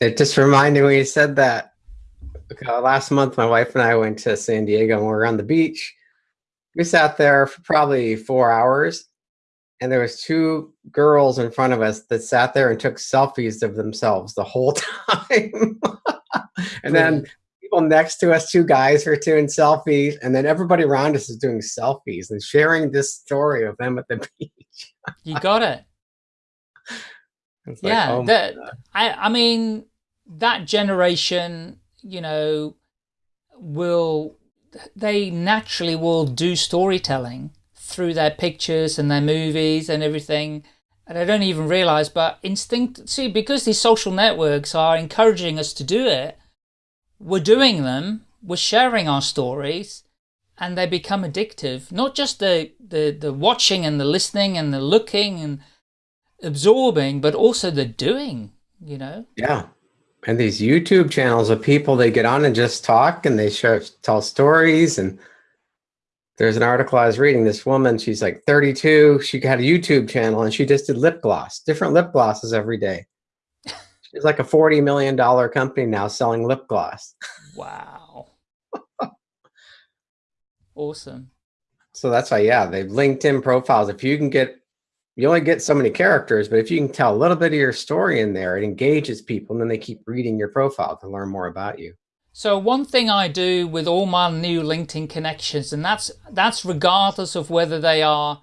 It just reminded me when you said that. Uh, last month, my wife and I went to San Diego and we were on the beach. We sat there for probably four hours and there was two girls in front of us that sat there and took selfies of themselves the whole time. and then people next to us, two guys were doing selfies, and then everybody around us is doing selfies and sharing this story of them at the beach. you got it. Like, yeah, oh that, I, I mean, that generation, you know, will, they naturally will do storytelling through their pictures and their movies and everything. And I don't even realize, but instinct, see, because these social networks are encouraging us to do it, we're doing them, we're sharing our stories, and they become addictive. Not just the, the, the watching and the listening and the looking and absorbing, but also the doing, you know? Yeah. And these YouTube channels of people, they get on and just talk and they show, tell stories and there's an article I was reading. This woman, she's like 32. She had a YouTube channel and she just did lip gloss, different lip glosses every day. She's like a $40 million company now selling lip gloss. Wow. awesome. So that's why, yeah, they've LinkedIn profiles. If you can get, you only get so many characters, but if you can tell a little bit of your story in there, it engages people and then they keep reading your profile to learn more about you. So one thing I do with all my new LinkedIn connections, and that's that's regardless of whether they are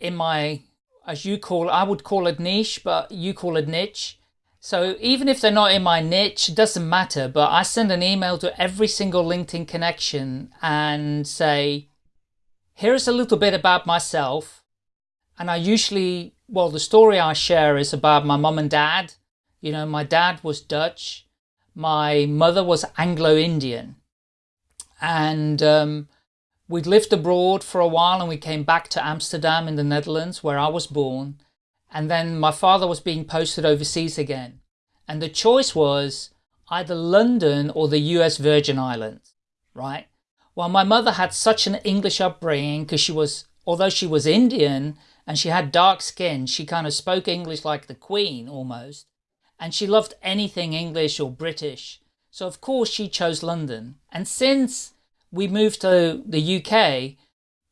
in my, as you call, I would call it niche, but you call it niche. So even if they're not in my niche, it doesn't matter. But I send an email to every single LinkedIn connection and say, here's a little bit about myself. And I usually, well, the story I share is about my mom and dad. You know, my dad was Dutch. My mother was Anglo-Indian. And um, we'd lived abroad for a while and we came back to Amsterdam in the Netherlands where I was born. And then my father was being posted overseas again. And the choice was either London or the US Virgin Islands right? Well my mother had such an English upbringing because she was although she was Indian and she had dark skin she kind of spoke English like the Queen almost and she loved anything English or British. So of course she chose London. And since we moved to the UK,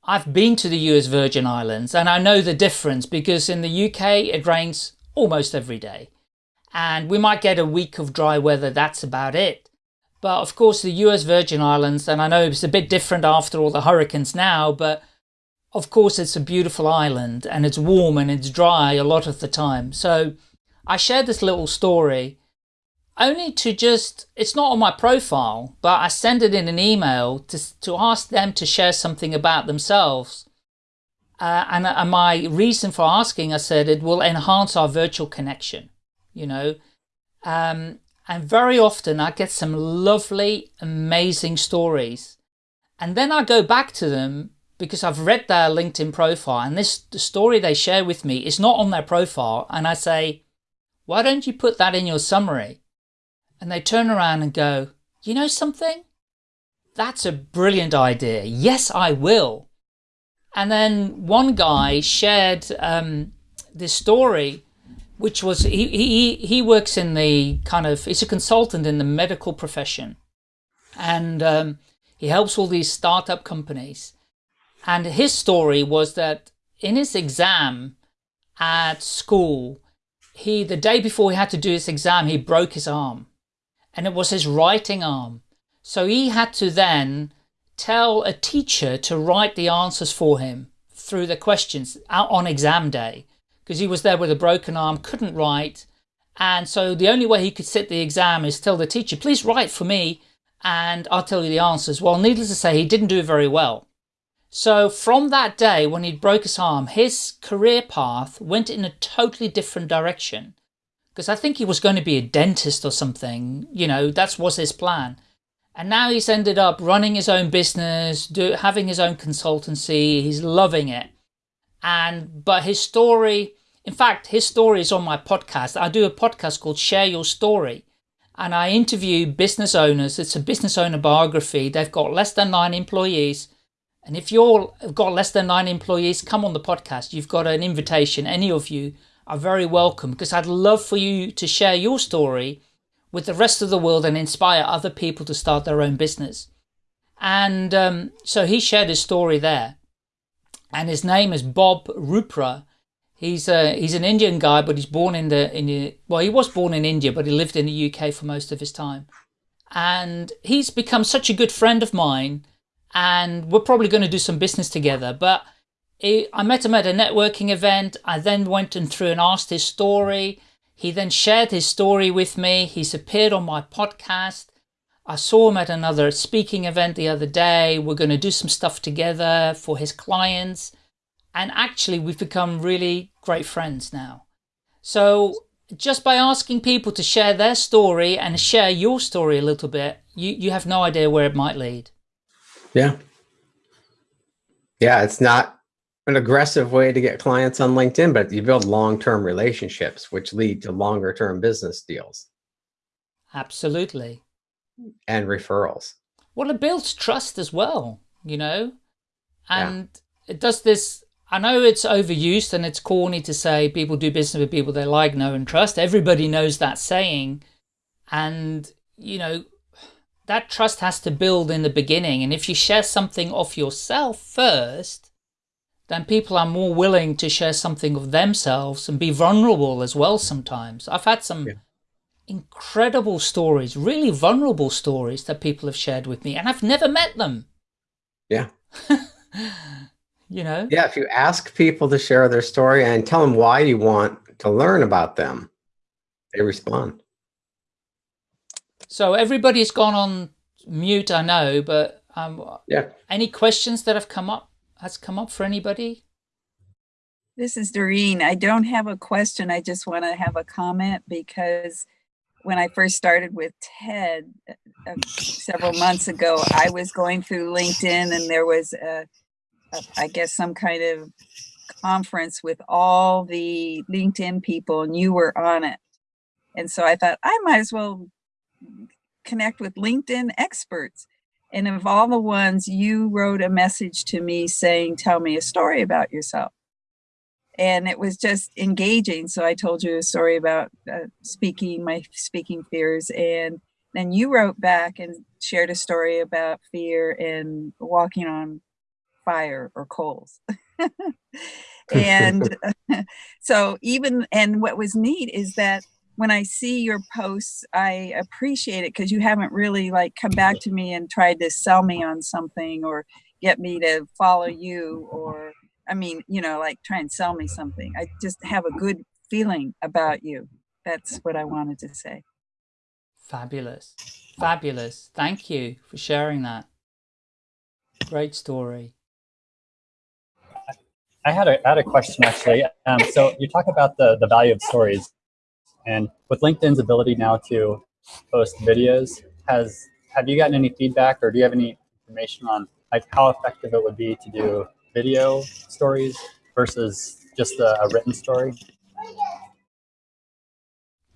I've been to the US Virgin Islands and I know the difference because in the UK it rains almost every day. And we might get a week of dry weather, that's about it. But of course the US Virgin Islands, and I know it's a bit different after all the hurricanes now, but of course it's a beautiful island and it's warm and it's dry a lot of the time. So I shared this little story only to just, it's not on my profile, but I send it in an email to, to ask them to share something about themselves. Uh, and, and my reason for asking, I said, it will enhance our virtual connection, you know. Um, and very often I get some lovely, amazing stories. And then I go back to them because I've read their LinkedIn profile and this the story they share with me is not on their profile. And I say, why don't you put that in your summary? And they turn around and go, you know something? That's a brilliant idea. Yes, I will. And then one guy shared um, this story, which was, he, he, he works in the kind of, he's a consultant in the medical profession. And um, he helps all these startup companies. And his story was that in his exam at school, he, the day before he had to do his exam, he broke his arm and it was his writing arm. So he had to then tell a teacher to write the answers for him through the questions out on exam day because he was there with a broken arm, couldn't write. And so the only way he could sit the exam is tell the teacher, please write for me and I'll tell you the answers. Well, needless to say, he didn't do very well. So from that day when he broke his arm, his career path went in a totally different direction. Because I think he was going to be a dentist or something, you know, that was his plan. And now he's ended up running his own business, do, having his own consultancy, he's loving it. And, but his story, in fact, his story is on my podcast. I do a podcast called Share Your Story. And I interview business owners. It's a business owner biography. They've got less than nine employees and if you've got less than nine employees, come on the podcast. You've got an invitation. Any of you are very welcome because I'd love for you to share your story with the rest of the world and inspire other people to start their own business. And um, so he shared his story there. And his name is Bob Rupra. He's a, he's an Indian guy, but he's born in the, in the, well, he was born in India, but he lived in the UK for most of his time. And he's become such a good friend of mine and we're probably going to do some business together. But it, I met him at a networking event. I then went and through and asked his story. He then shared his story with me. He's appeared on my podcast. I saw him at another speaking event the other day. We're going to do some stuff together for his clients. And actually, we've become really great friends now. So just by asking people to share their story and share your story a little bit, you, you have no idea where it might lead. Yeah. Yeah, it's not an aggressive way to get clients on LinkedIn, but you build long-term relationships, which lead to longer-term business deals. Absolutely. And referrals. Well, it builds trust as well, you know, and yeah. it does this. I know it's overused and it's corny to say people do business with people they like, know, and trust. Everybody knows that saying. And, you know, that trust has to build in the beginning. And if you share something of yourself first, then people are more willing to share something of themselves and be vulnerable as well sometimes. I've had some yeah. incredible stories, really vulnerable stories that people have shared with me and I've never met them. Yeah. you know? Yeah, if you ask people to share their story and tell them why you want to learn about them, they respond. So everybody's gone on mute, I know, but um, yeah. Any questions that have come up? Has come up for anybody? This is Doreen. I don't have a question. I just want to have a comment because when I first started with TED uh, uh, several months ago, I was going through LinkedIn and there was, a, a, I guess, some kind of conference with all the LinkedIn people and you were on it. And so I thought I might as well connect with LinkedIn experts. And of all the ones, you wrote a message to me saying, tell me a story about yourself. And it was just engaging. So I told you a story about uh, speaking, my speaking fears. And then you wrote back and shared a story about fear and walking on fire or coals. and so even, and what was neat is that when I see your posts, I appreciate it because you haven't really like come back to me and tried to sell me on something or get me to follow you or I mean, you know, like try and sell me something. I just have a good feeling about you. That's what I wanted to say. Fabulous. Fabulous. Thank you for sharing that. Great story. I had a, I had a question actually. Um, so you talk about the, the value of stories and with LinkedIn's ability now to post videos, has have you gotten any feedback or do you have any information on like how effective it would be to do video stories versus just a, a written story?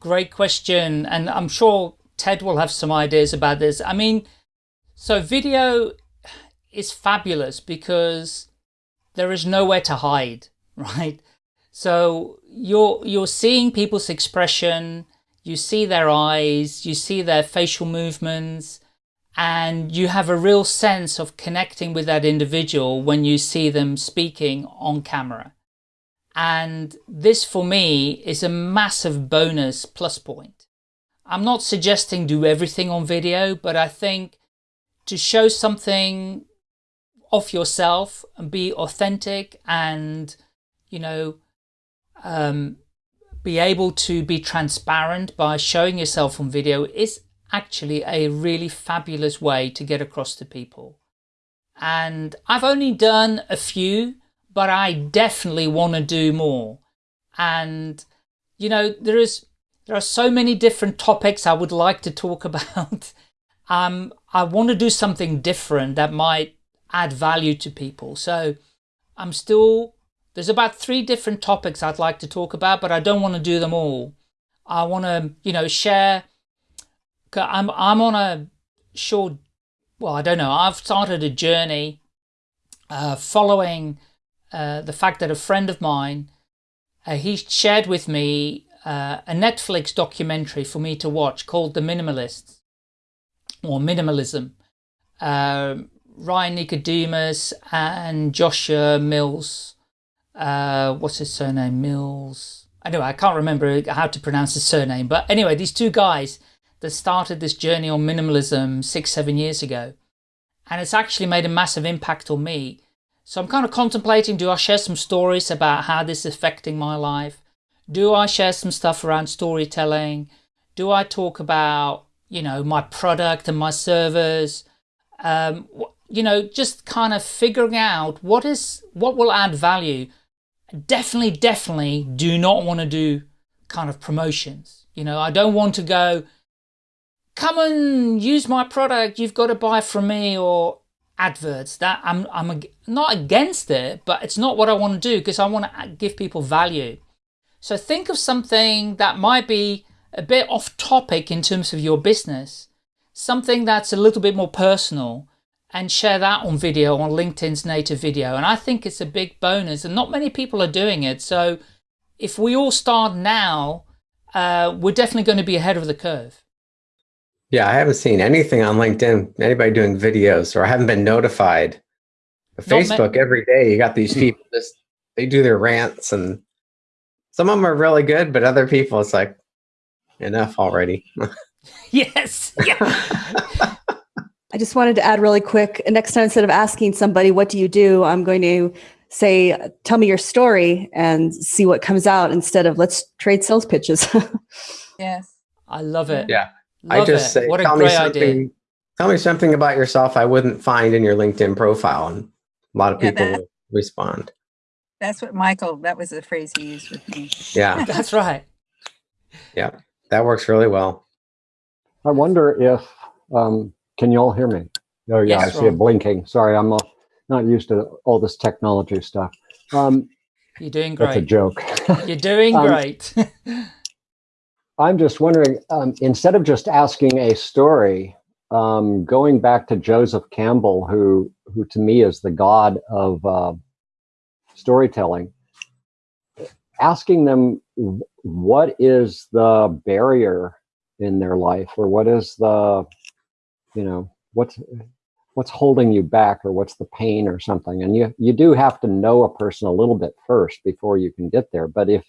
Great question. And I'm sure Ted will have some ideas about this. I mean, so video is fabulous because there is nowhere to hide, right? So you're, you're seeing people's expression, you see their eyes, you see their facial movements, and you have a real sense of connecting with that individual when you see them speaking on camera. And this for me is a massive bonus plus point. I'm not suggesting do everything on video, but I think to show something of yourself and be authentic and, you know, um, be able to be transparent by showing yourself on video is actually a really fabulous way to get across to people. And I've only done a few, but I definitely want to do more. And, you know, there is, there are so many different topics I would like to talk about. um, I want to do something different that might add value to people. So I'm still there's about three different topics I'd like to talk about, but I don't want to do them all. I want to, you know, share. I'm, I'm on a short, well, I don't know. I've started a journey uh, following uh, the fact that a friend of mine, uh, he shared with me uh, a Netflix documentary for me to watch called The Minimalists or Minimalism. Uh, Ryan Nicodemus and Joshua Mills. Uh, what's his surname? Mills. Anyway, I can't remember how to pronounce his surname. But anyway, these two guys that started this journey on minimalism six, seven years ago. And it's actually made a massive impact on me. So I'm kind of contemplating, do I share some stories about how this is affecting my life? Do I share some stuff around storytelling? Do I talk about, you know, my product and my servers? Um, you know, just kind of figuring out what is, what will add value. Definitely, definitely do not want to do kind of promotions. You know, I don't want to go, come and use my product, you've got to buy from me or adverts. That I'm, I'm not against it, but it's not what I want to do because I want to give people value. So think of something that might be a bit off topic in terms of your business, something that's a little bit more personal and share that on video on LinkedIn's native video. And I think it's a big bonus and not many people are doing it. So if we all start now, uh, we're definitely going to be ahead of the curve. Yeah, I haven't seen anything on LinkedIn, anybody doing videos, or I haven't been notified. Facebook, every day, you got these people just, they do their rants and some of them are really good, but other people, it's like, enough already. yes. Yeah. I just wanted to add really quick. Next time, instead of asking somebody, what do you do? I'm going to say, tell me your story and see what comes out instead of let's trade sales pitches. yes. I love it. Yeah. Love I just it. say, what tell me something, idea. Tell me something about yourself I wouldn't find in your LinkedIn profile. And a lot of people yeah, that, respond. That's what Michael, that was the phrase he used with me. Yeah. that's right. Yeah. That works really well. I wonder if, um, can you all hear me? Oh yeah, yes, I see Ron. it blinking. Sorry, I'm not, not used to all this technology stuff. Um, You're doing great. That's a joke. You're doing um, great. I'm just wondering, um, instead of just asking a story, um, going back to Joseph Campbell, who who to me is the god of uh, storytelling, asking them what is the barrier in their life, or what is the, you know, what's what's holding you back, or what's the pain, or something. And you you do have to know a person a little bit first before you can get there. But if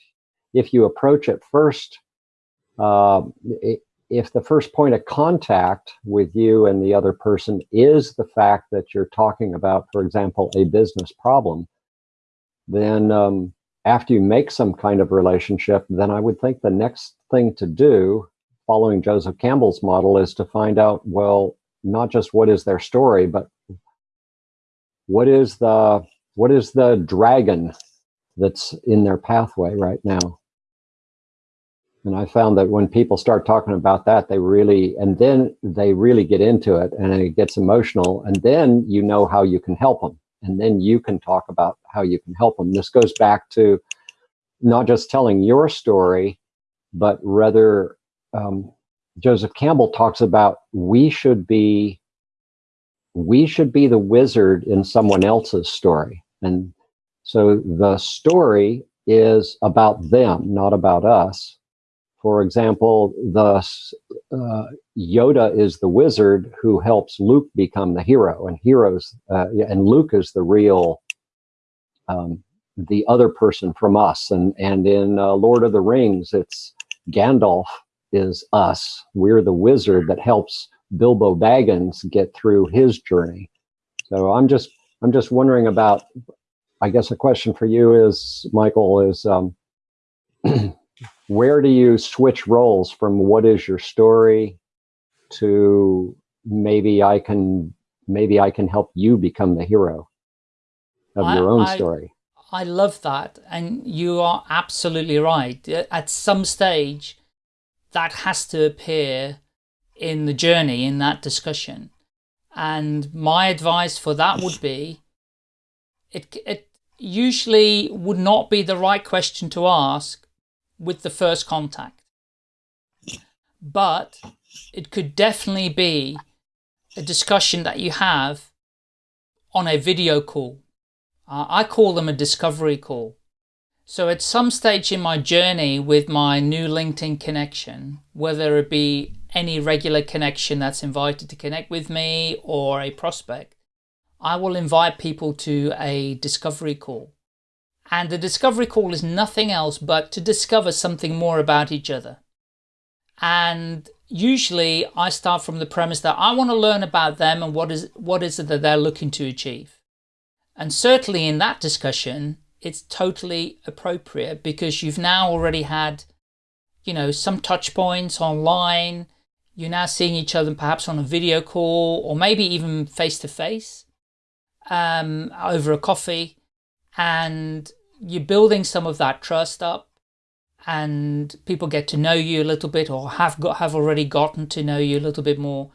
if you approach it first uh, if the first point of contact with you and the other person is the fact that you're talking about, for example, a business problem, then um, after you make some kind of relationship, then I would think the next thing to do, following Joseph Campbell's model, is to find out, well, not just what is their story, but what is the what is the dragon that's in their pathway right now and I found that when people start talking about that, they really, and then they really get into it and it gets emotional. And then you know how you can help them. And then you can talk about how you can help them. This goes back to not just telling your story, but rather, um, Joseph Campbell talks about we should be, we should be the wizard in someone else's story. And so the story is about them, not about us for example, the uh, Yoda is the wizard who helps Luke become the hero, and heroes, uh, and Luke is the real, um, the other person from us. And and in uh, Lord of the Rings, it's Gandalf is us. We're the wizard that helps Bilbo Baggins get through his journey. So I'm just I'm just wondering about. I guess a question for you is, Michael, is. Um, where do you switch roles from what is your story to maybe I can maybe I can help you become the hero of I, your own I, story. I love that. And you are absolutely right. At some stage, that has to appear in the journey, in that discussion. And my advice for that would be, it, it usually would not be the right question to ask with the first contact. But it could definitely be a discussion that you have on a video call. Uh, I call them a discovery call. So at some stage in my journey with my new LinkedIn connection, whether it be any regular connection that's invited to connect with me or a prospect, I will invite people to a discovery call. And the discovery call is nothing else but to discover something more about each other. And usually I start from the premise that I want to learn about them and what is, what is it that they're looking to achieve. And certainly in that discussion, it's totally appropriate because you've now already had, you know, some touch points online. You're now seeing each other perhaps on a video call or maybe even face to face um, over a coffee. And you're building some of that trust up and people get to know you a little bit or have got have already gotten to know you a little bit more.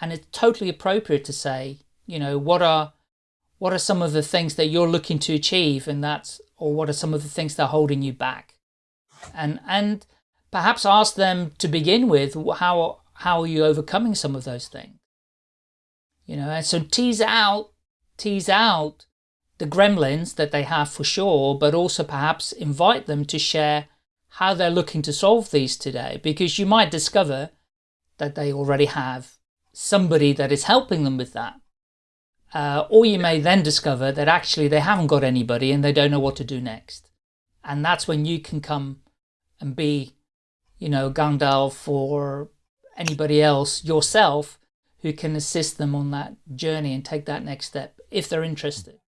And it's totally appropriate to say, you know, what are what are some of the things that you're looking to achieve and that's or what are some of the things that are holding you back? And and perhaps ask them to begin with how how are you overcoming some of those things? You know and so tease out tease out the gremlins that they have for sure but also perhaps invite them to share how they're looking to solve these today because you might discover that they already have somebody that is helping them with that uh, or you may then discover that actually they haven't got anybody and they don't know what to do next. And that's when you can come and be, you know, Gandalf or anybody else yourself who can assist them on that journey and take that next step if they're interested.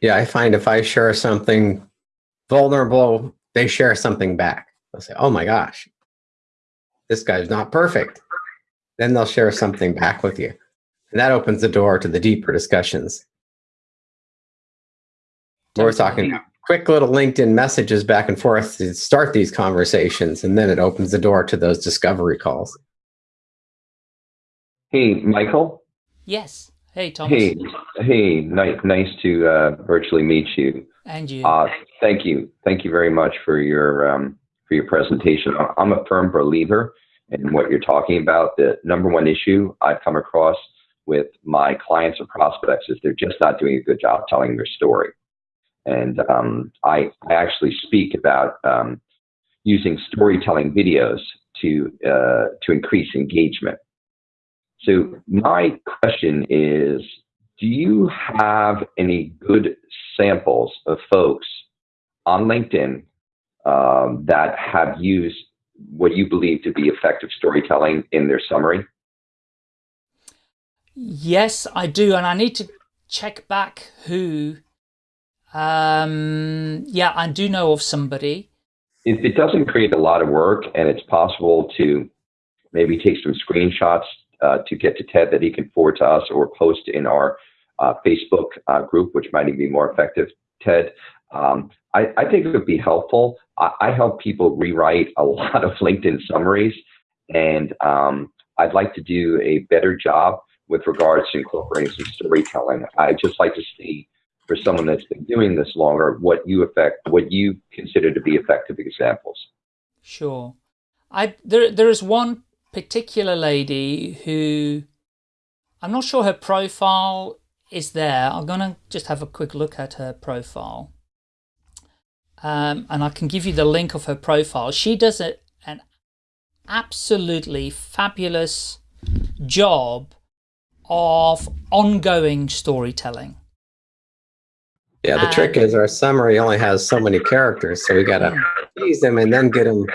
Yeah, I find if I share something vulnerable, they share something back. They'll say, oh my gosh, this guy's not perfect. Then they'll share something back with you. And that opens the door to the deeper discussions. We're talking quick little LinkedIn messages back and forth to start these conversations, and then it opens the door to those discovery calls. Hey, Michael. Yes. Hey, Thomas. Hey, hey, nice, nice to uh, virtually meet you. And you. Uh, thank you, thank you very much for your um, for your presentation. I'm a firm believer in what you're talking about. The number one issue I've come across with my clients or prospects is they're just not doing a good job telling their story. And um, I, I, actually speak about um, using storytelling videos to uh, to increase engagement. So my question is, do you have any good samples of folks on LinkedIn um, that have used what you believe to be effective storytelling in their summary? Yes, I do. And I need to check back who. Um, yeah, I do know of somebody. If it doesn't create a lot of work and it's possible to maybe take some screenshots uh, to get to Ted that he can forward to us or post in our uh, Facebook uh, group, which might even be more effective, Ted. Um, I, I, think it would be helpful. I, I, help people rewrite a lot of LinkedIn summaries, and um, I'd like to do a better job with regards to incorporating some storytelling. I'd just like to see for someone that's been doing this longer what you affect what you consider to be effective examples. Sure. I there there is one particular lady who I'm not sure her profile is there. I'm gonna just have a quick look at her profile. Um, and I can give you the link of her profile. She does a, an absolutely fabulous job of ongoing storytelling. Yeah, the trick is our summary only has so many characters, so we gotta use them and then get them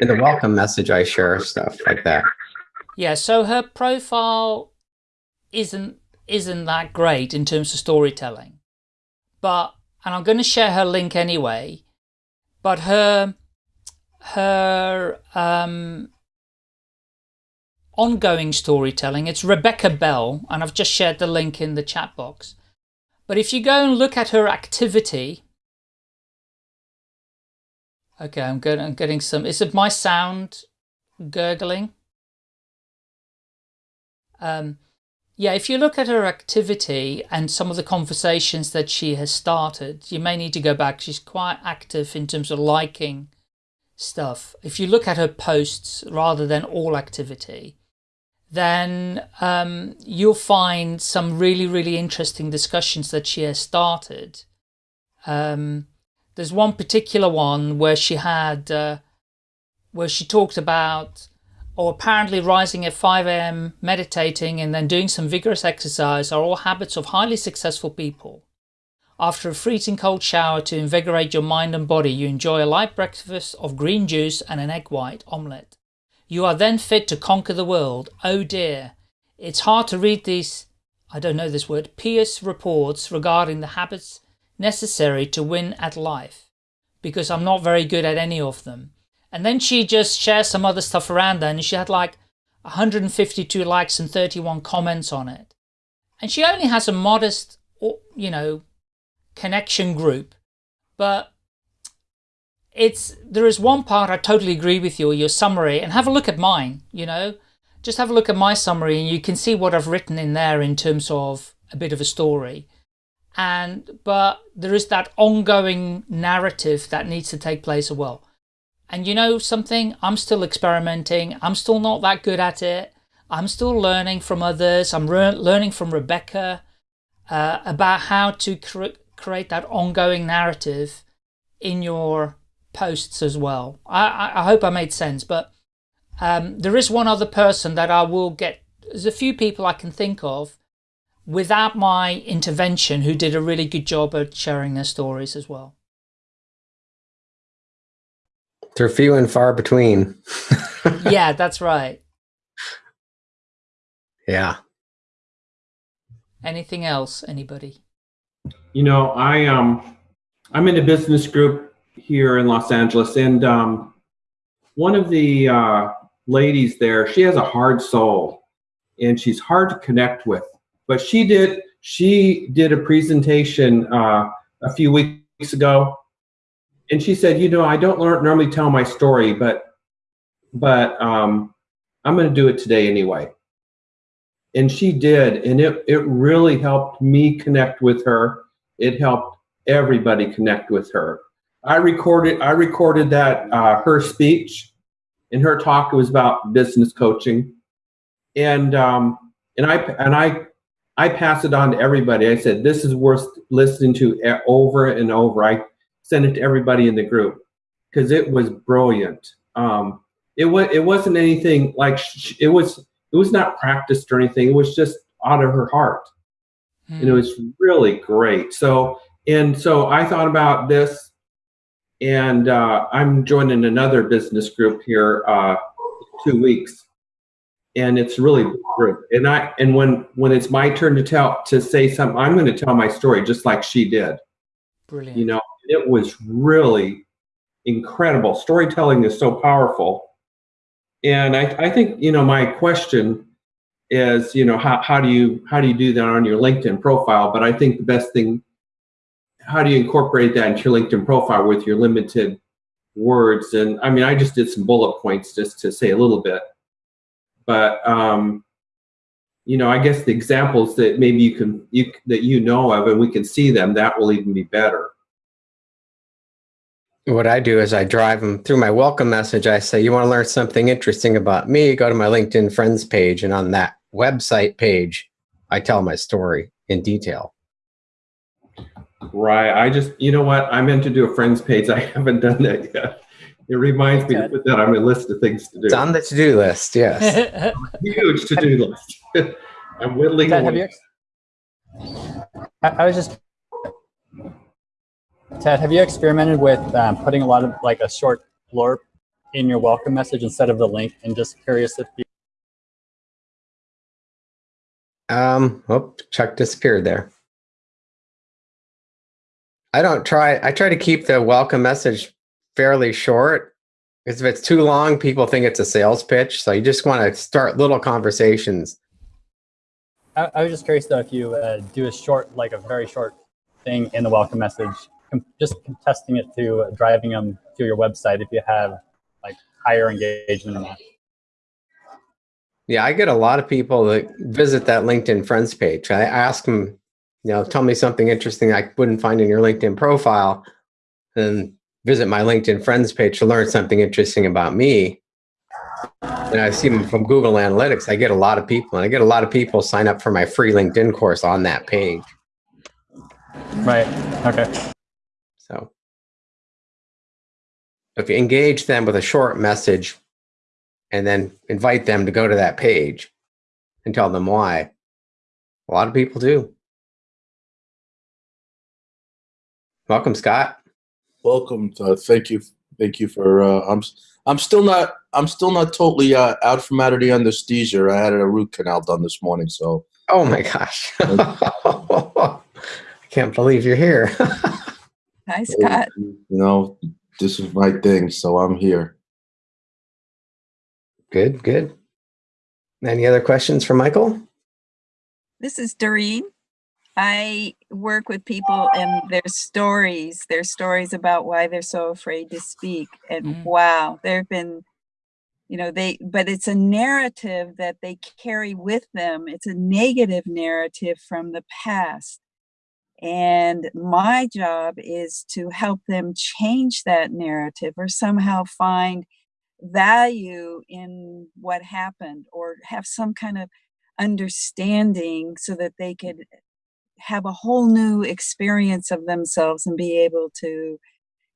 in the welcome message. I share stuff like that. Yeah, so her profile isn't isn't that great in terms of storytelling, but and I'm going to share her link anyway. But her her um, ongoing storytelling. It's Rebecca Bell, and I've just shared the link in the chat box. But if you go and look at her activity, okay, I'm, getting, I'm getting some, is it my sound gurgling? Um, yeah, if you look at her activity and some of the conversations that she has started, you may need to go back. She's quite active in terms of liking stuff. If you look at her posts rather than all activity, then um, you'll find some really, really interesting discussions that she has started um, there's one particular one where she had, uh, where she talked about, or apparently rising at 5 a.m., meditating, and then doing some vigorous exercise are all habits of highly successful people. After a freezing cold shower to invigorate your mind and body, you enjoy a light breakfast of green juice and an egg white omelette. You are then fit to conquer the world. Oh dear. It's hard to read these, I don't know this word, pious reports regarding the habits necessary to win at life, because I'm not very good at any of them. And then she just shares some other stuff around there, and she had like 152 likes and 31 comments on it. And she only has a modest, you know, connection group, but it's there is one part I totally agree with you, your summary, and have a look at mine, you know. Just have a look at my summary and you can see what I've written in there in terms of a bit of a story. And but there is that ongoing narrative that needs to take place as well. And you know something? I'm still experimenting. I'm still not that good at it. I'm still learning from others. I'm learning from Rebecca uh, about how to cre create that ongoing narrative in your posts as well. I, I hope I made sense, but um, there is one other person that I will get. There's a few people I can think of without my intervention who did a really good job at sharing their stories as well. They're few and far between. yeah, that's right. Yeah. Anything else, anybody? You know, I um I'm in a business group here in Los Angeles and um one of the uh, ladies there, she has a hard soul and she's hard to connect with. But she did she did a presentation uh, a few weeks ago and she said, you know, I don't normally tell my story, but but um, I'm going to do it today anyway. And she did, and it it really helped me connect with her. It helped everybody connect with her. I recorded I recorded that uh, her speech, in her talk it was about business coaching, and um, and I and I I passed it on to everybody. I said this is worth listening to over and over. I sent it to everybody in the group because it was brilliant. Um, it was it wasn't anything like it was it was not practiced or anything. It was just out of her heart, mm. and it hmm. was really great. So and so I thought about this, and uh, I'm joining another business group here uh, two weeks, and it's really great. And I and when when it's my turn to tell to say something, I'm going to tell my story just like she did. Brilliant. You know, it was really incredible. Storytelling is so powerful. And I, I think, you know, my question is, you know, how, how do you how do you do that on your LinkedIn profile? But I think the best thing, how do you incorporate that into your LinkedIn profile with your limited words? And I mean, I just did some bullet points just to say a little bit. But um, you know, I guess the examples that maybe you can you that you know of and we can see them, that will even be better what I do is I drive them through my welcome message. I say, you want to learn something interesting about me? Go to my LinkedIn friends page. And on that website page, I tell my story in detail. Right. I just, you know what? I meant to do a friends page. I haven't done that yet. It reminds me to put that on my list of things to do. It's on the to-do list, yes. Huge to-do list. I'm whittling away. I was just Ted, have you experimented with um, putting a lot of like a short blurb in your welcome message instead of the link? And just curious if you. Um, oh, Chuck disappeared there. I don't try, I try to keep the welcome message fairly short because if it's too long, people think it's a sales pitch. So you just want to start little conversations. I, I was just curious though, if you uh, do a short, like a very short thing in the welcome message just testing it to driving them to your website if you have like higher engagement in that. Yeah, I get a lot of people that visit that LinkedIn friends page. I ask them, you know, tell me something interesting I wouldn't find in your LinkedIn profile and visit my LinkedIn friends page to learn something interesting about me. And I see them from Google Analytics. I get a lot of people and I get a lot of people sign up for my free LinkedIn course on that page. Right. Okay. So If you engage them with a short message and then invite them to go to that page and tell them why, a lot of people do. Welcome, Scott. Welcome. Uh, thank you. Thank you for. Uh, I'm. I'm still not. I'm still not totally uh, out from out of the anesthesia. I had a root canal done this morning, so. Oh my gosh! I can't believe you're here. Hi, Scott. You know, this is my thing, so I'm here. Good, good. Any other questions for Michael? This is Doreen. I work with people and their stories, their stories about why they're so afraid to speak. And Mm. wow, there have been, you know, they, but it's a narrative that they carry with them. It's a negative narrative from the past. And my job is to help them change that narrative or somehow find value in what happened or have some kind of understanding so that they could have a whole new experience of themselves and be able to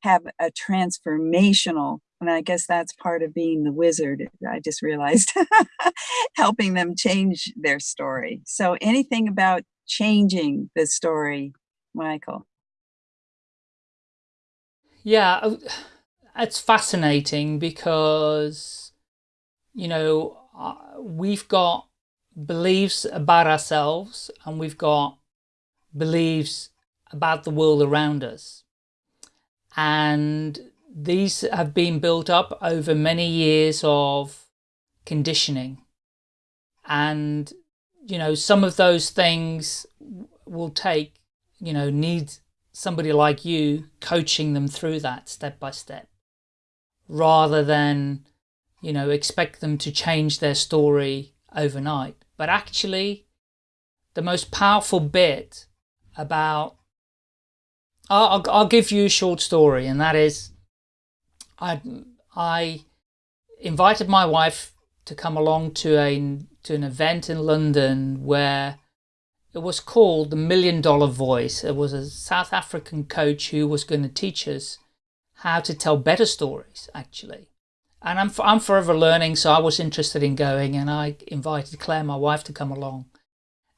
have a transformational and i guess that's part of being the wizard i just realized helping them change their story. So anything about changing the story michael? Yeah, uh, it's fascinating because, you know, uh, we've got beliefs about ourselves and we've got beliefs about the world around us. And these have been built up over many years of conditioning. And, you know, some of those things will take, you know, need somebody like you coaching them through that step by step rather than, you know, expect them to change their story overnight. But actually, the most powerful bit about I'll, I'll, give you a short story, and that is I I invited my wife to come along to a to an event in London where it was called the Million Dollar Voice. It was a South African coach who was going to teach us how to tell better stories, actually. And I'm I'm forever learning, so I was interested in going, and I invited Claire, my wife, to come along.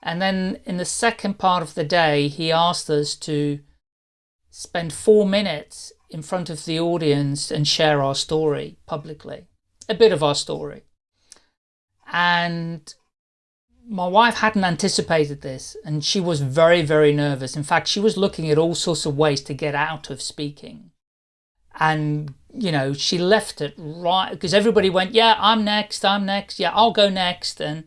And then in the second part of the day, he asked us to spend four minutes in front of the audience and share our story publicly, a bit of our story. And my wife hadn't anticipated this and she was very, very nervous. In fact, she was looking at all sorts of ways to get out of speaking. And, you know, she left it right because everybody went, yeah, I'm next, I'm next, yeah, I'll go next. And,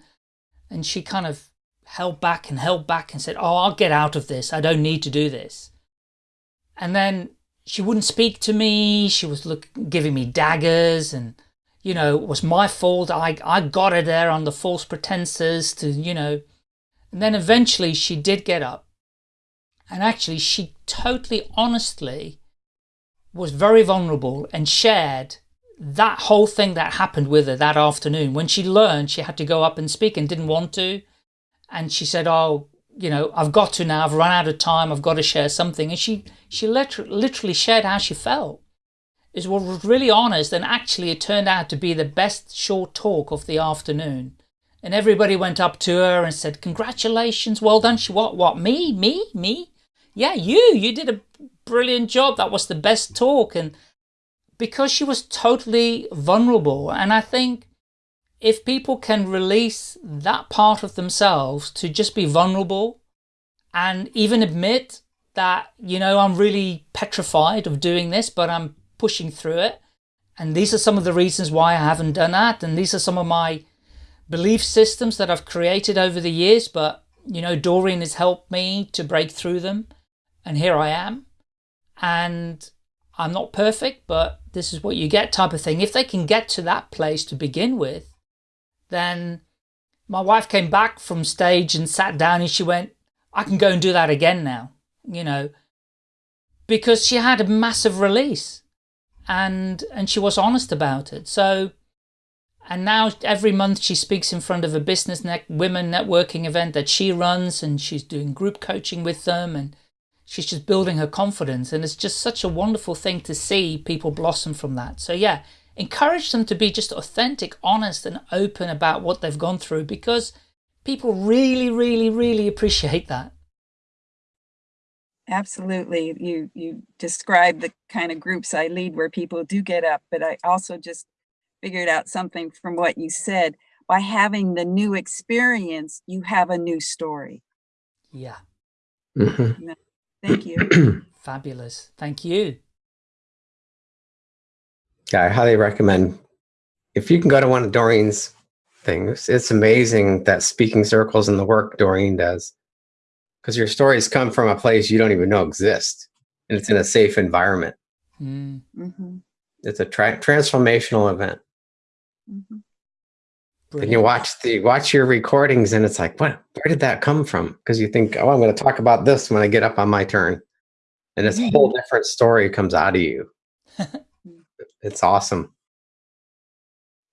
and she kind of held back and held back and said, oh, I'll get out of this. I don't need to do this. And then she wouldn't speak to me. She was look, giving me daggers and, you know, it was my fault. I, I got her there on the false pretenses to, you know, and then eventually she did get up. And actually, she totally honestly was very vulnerable and shared that whole thing that happened with her that afternoon when she learned she had to go up and speak and didn't want to. And she said, oh, you know, I've got to now, I've run out of time, I've got to share something. And she, she literally, literally shared how she felt. What was really honest, and actually it turned out to be the best short talk of the afternoon. And everybody went up to her and said, congratulations, well done. She, what, what, me, me, me? Yeah, you, you did a brilliant job. That was the best talk. And because she was totally vulnerable. And I think if people can release that part of themselves to just be vulnerable and even admit that, you know, I'm really petrified of doing this, but I'm pushing through it. And these are some of the reasons why I haven't done that. And these are some of my belief systems that I've created over the years. But, you know, Doreen has helped me to break through them. And here I am. And I'm not perfect, but this is what you get type of thing. If they can get to that place to begin with, then my wife came back from stage and sat down and she went, I can go and do that again now, you know, because she had a massive release and, and she was honest about it. So, and now every month she speaks in front of a business net women networking event that she runs and she's doing group coaching with them and she's just building her confidence. And it's just such a wonderful thing to see people blossom from that. So yeah, encourage them to be just authentic, honest and open about what they've gone through because people really, really, really appreciate that. Absolutely. You you describe the kind of groups I lead where people do get up, but I also just figured out something from what you said. By having the new experience, you have a new story. Yeah. Mhm. Thank you. Fabulous. Thank you. Yeah, I highly recommend if you can go to one of Doreen's things. It's amazing that speaking circles and the work Doreen does, because your stories come from a place you don't even know exist, and it's in a safe environment. Mm. hmm It's a tra- transformational event. hmm And you watch the watch your recordings, and it's like, what? Where did that come from? Because you think, oh, I'm going to talk about this when I get up on my turn, and this whole different story comes out of you. it's awesome.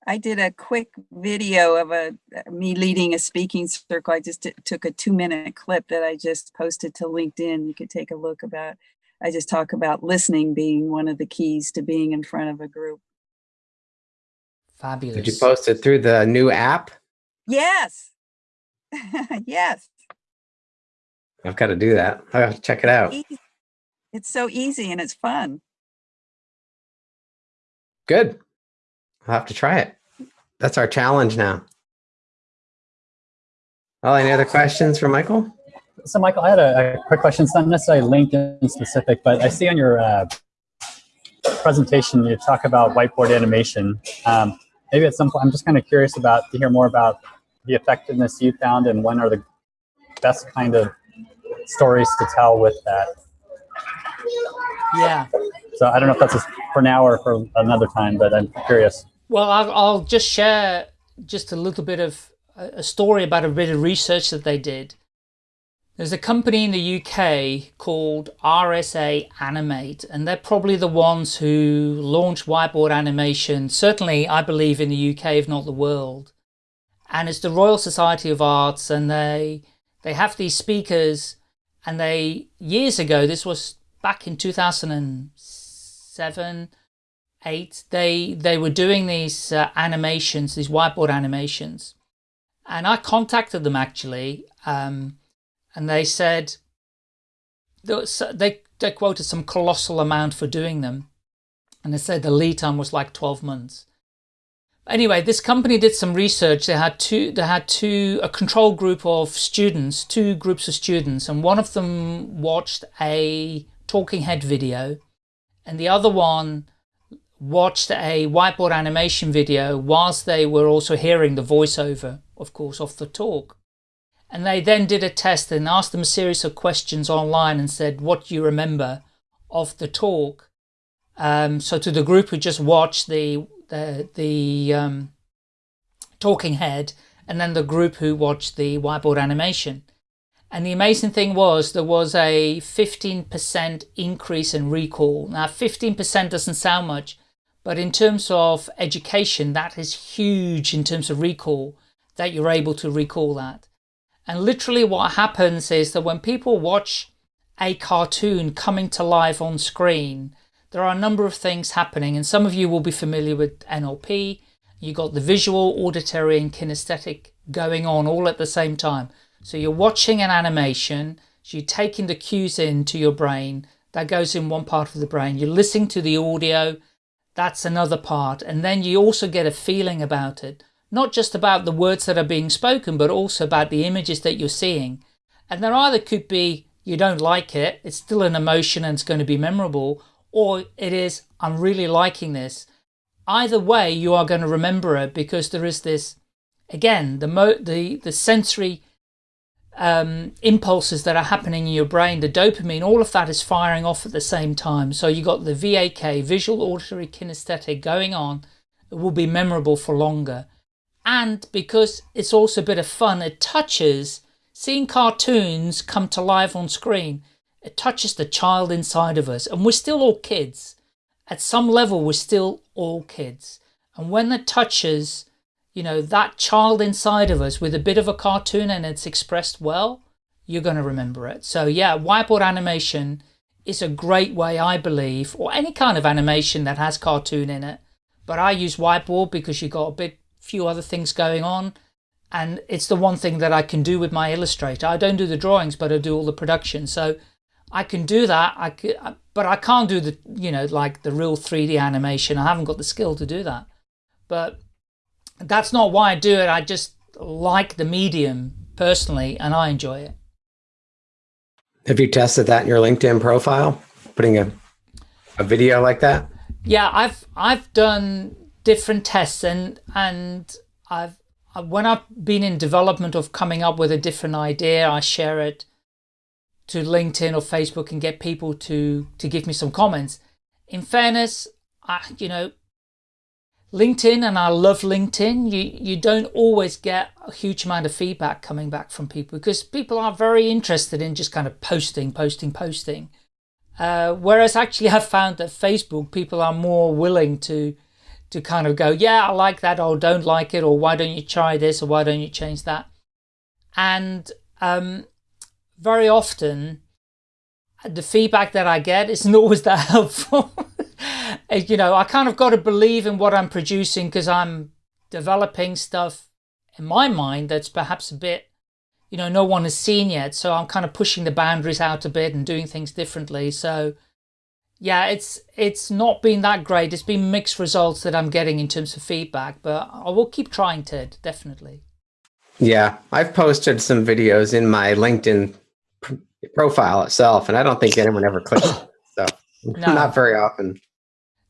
I did a quick video of a uh, me leading a speaking circle. I just t- took a two minute clip that I just posted to LinkedIn. You could take a look about. I just talk about listening being one of the keys to being in front of a group. Fabulous. Did you post it through the new app? Yes. yes. I've got to do that. I have to check it out. It's so easy and it's fun. Good. I'll have to try it. That's our challenge now. Well, any other questions for Michael? So, Michael, I had a, a quick question. It's not necessarily LinkedIn specific, but I see on your uh, presentation you talk about whiteboard animation. Um, maybe at some point, I'm just kind of curious about to hear more about the effectiveness you found and when are the best kind of stories to tell with that. Yeah. So I don't know if that's for now or for another time, but I'm curious. Well, I'll, I'll just share just a little bit of a story about a bit of research that they did. There's a company in the UK called RSA Animate, and they're probably the ones who launched whiteboard animation, certainly, I believe, in the UK, if not the world. And it's the Royal Society of Arts, and they they have these speakers, and they years ago, this was back in 2007, eight, they they were doing these uh, animations, these whiteboard animations, and I contacted them actually, um, and they said they they quoted some colossal amount for doing them, and they said the lead time was like twelve months. Anyway, this company did some research. They had two. They had two a control group of students, two groups of students, and one of them watched a talking head video, and the other one watched a whiteboard animation video whilst they were also hearing the voiceover, of course, of the talk. And they then did a test and asked them a series of questions online and said, what do you remember of the talk? Um, so to the group who just watched the, the, the um, talking head and then the group who watched the whiteboard animation. And the amazing thing was there was a 15% increase in recall. Now 15% doesn't sound much, but in terms of education, that is huge in terms of recall, that you're able to recall that. And literally what happens is that when people watch a cartoon coming to life on screen, there are a number of things happening. And some of you will be familiar with NLP. You've got the visual, auditory and kinesthetic going on all at the same time. So you're watching an animation, so you're taking the cues into your brain, that goes in one part of the brain. You're listening to the audio, that's another part. And then you also get a feeling about it, not just about the words that are being spoken, but also about the images that you're seeing. And there either could be you don't like it, it's still an emotion and it's going to be memorable, or it is I'm really liking this. Either way, you are going to remember it because there is this, again, the mo the the sensory um, impulses that are happening in your brain, the dopamine, all of that is firing off at the same time. So you got the VAK, visual, auditory, kinesthetic going on. It will be memorable for longer. And because it's also a bit of fun, it touches, seeing cartoons come to life on screen, it touches the child inside of us. And we're still all kids. At some level, we're still all kids. And when it touches you know, that child inside of us with a bit of a cartoon and it's expressed well, you're going to remember it. So yeah, whiteboard animation is a great way, I believe, or any kind of animation that has cartoon in it. But I use whiteboard because you've got a bit few other things going on. And it's the one thing that I can do with my Illustrator. I don't do the drawings, but I do all the production. So I can do that. I could, but I can't do the, you know, like the real 3D animation. I haven't got the skill to do that. But that's not why I do it. I just like the medium personally, and I enjoy it. Have you tested that in your LinkedIn profile? Putting a a video like that? Yeah, I've I've done different tests and and I've when I've been in development of coming up with a different idea, I share it to LinkedIn or Facebook and get people to to give me some comments. In fairness, I, you know, LinkedIn, and I love LinkedIn, you, you don't always get a huge amount of feedback coming back from people because people are very interested in just kind of posting, posting, posting. Uh, whereas actually I've found that Facebook, people are more willing to to kind of go, yeah, I like that, or don't like it, or why don't you try this, or why don't you change that? And um, very often, the feedback that I get isn't always that helpful. Uh, you know, I kind of got to believe in what I'm producing because I'm developing stuff in my mind that's perhaps a bit, you know, no one has seen yet. So I'm kind of pushing the boundaries out a bit and doing things differently. So yeah, it's it's not been that great. It's been mixed results that I'm getting in terms of feedback, but I will keep trying, Ted, definitely. Yeah, I've posted some videos in my LinkedIn profile itself, and I don't think anyone ever clicks. so no. not very often.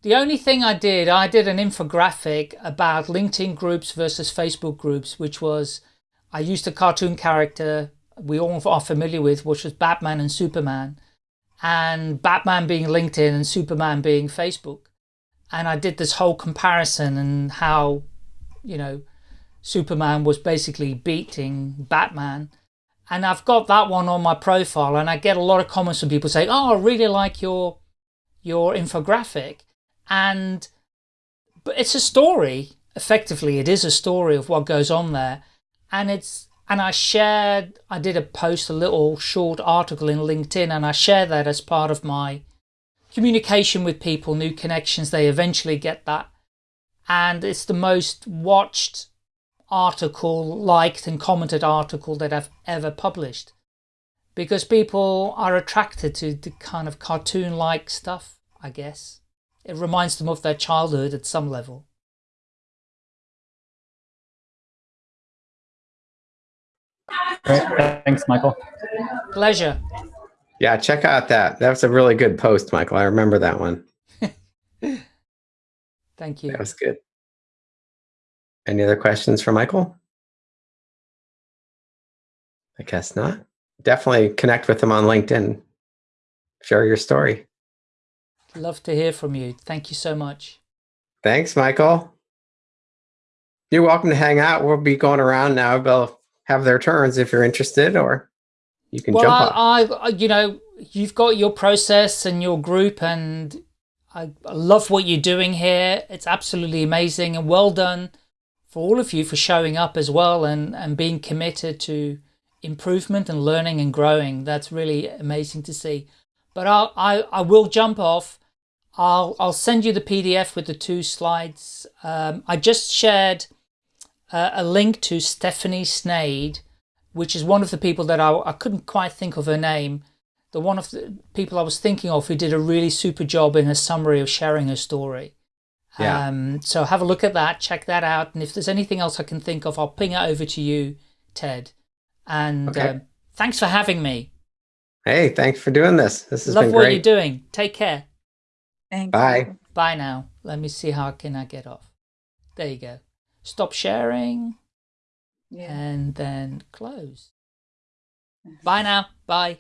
The only thing I did, I did an infographic about LinkedIn groups versus Facebook groups, which was, I used a cartoon character we all are familiar with, which was Batman and Superman, and Batman being LinkedIn and Superman being Facebook. And I did this whole comparison and how, you know, Superman was basically beating Batman. And I've got that one on my profile and I get a lot of comments from people saying, oh, I really like your, your infographic and but it's a story. Effectively it is a story of what goes on there. And it's and I shared I did a post a little short article in LinkedIn and I share that as part of my communication with people new connections. They eventually get that. And it's the most watched article liked and commented article that I've ever published. Because people are attracted to the kind of cartoon like stuff I guess it reminds them of their childhood at some level. Great. Thanks, Michael. Pleasure. Yeah, check out that. That was a really good post, Michael. I remember that one. Thank you. That was good. Any other questions for Michael? I guess not. Definitely connect with him on LinkedIn. Share your story. Love to hear from you. Thank you so much. Thanks, Michael. You're welcome to hang out. We'll be going around now. They'll have their turns if you're interested, or you can well, jump I. I, you know, you've got your process and your group, and I love what you're doing here. It's absolutely amazing and well done for all of you for showing up as well and, and being committed to improvement and learning and growing. That's really amazing to see. But I'll, I, I will jump off. I'll, I'll send you the PDF with the two slides. Um, I just shared uh, a link to Stephanie Snade, which is one of the people that I, I couldn't quite think of her name. The one of the people I was thinking of who did a really super job in her summary of sharing her story. Yeah. Um, so have a look at that, check that out. And if there's anything else I can think of, I'll ping it over to you, Ted. And okay. um, thanks for having me. Hey, thanks for doing this. This has Love been what great. you're doing. Take care. Thank Bye. you. Bye now. Let me see how can I get off. There you go. Stop sharing. Yeah. And then close. Bye now. Bye.